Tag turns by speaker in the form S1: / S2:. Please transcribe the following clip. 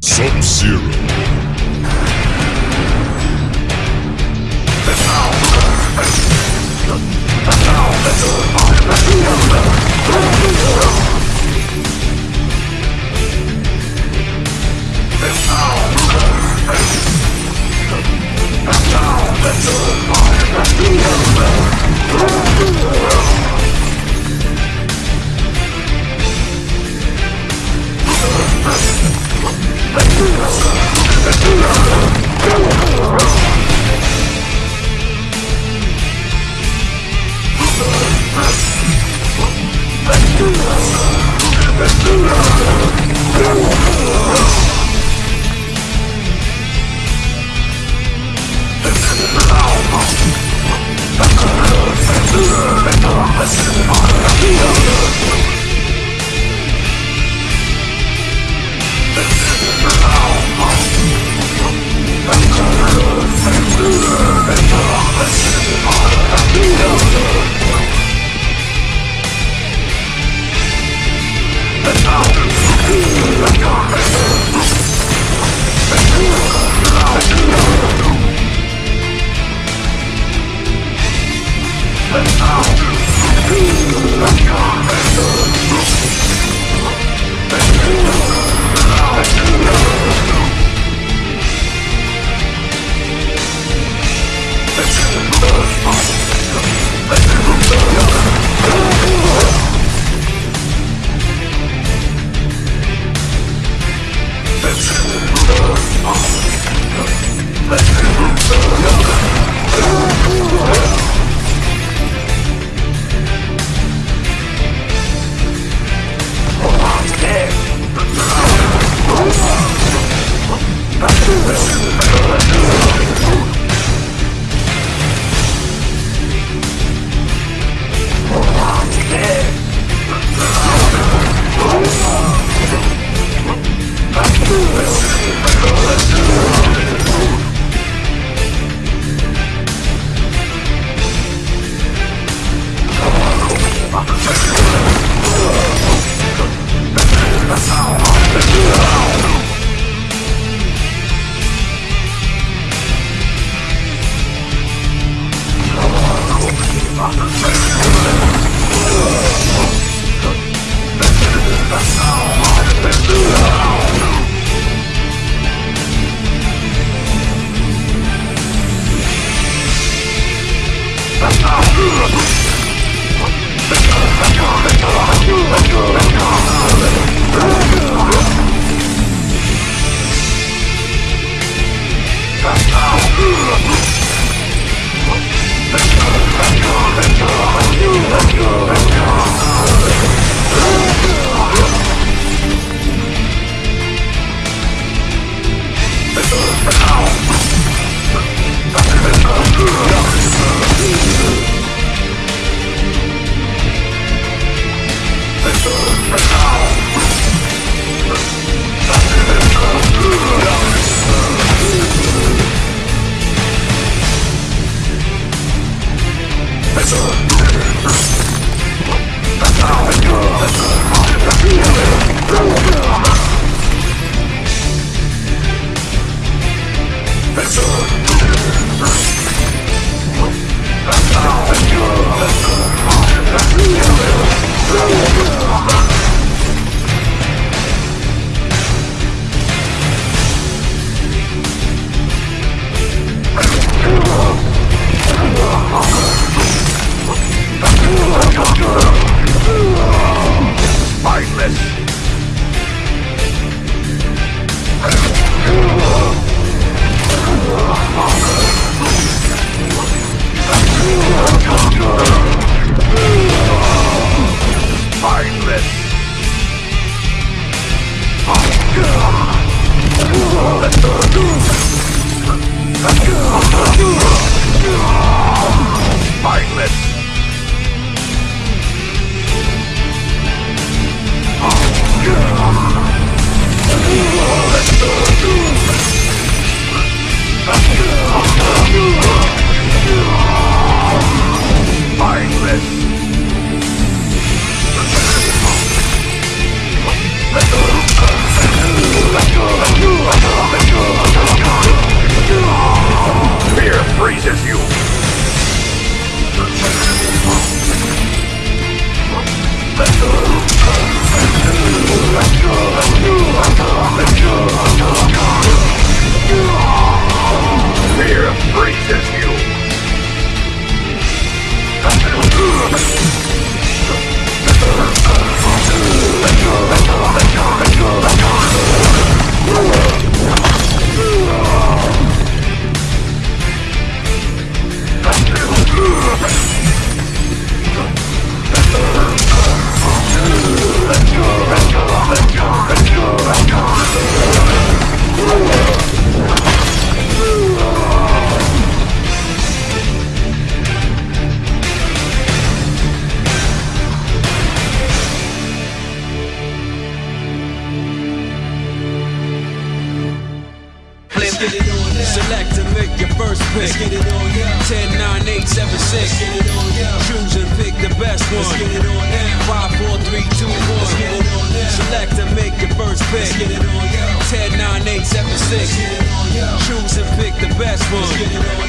S1: Sub-Zero. Let's go! Let's go! Let's go. Let's go. Fear freezes you. Let's go, let's go, let's go, let's go.
S2: Get it on now. Select and make your first pick. Let's get it on now. 10, 9, 8, 7, 6. Let's get it on now. Choose and pick the best one. Let's get it on now. 5, 4, 3, 2, 1. Let's get it on now. Select and make your first pick. Let's get it on now. 10, 9, 8, 7, 6. Let's get it on now. Choose and pick the best one. Let's get it on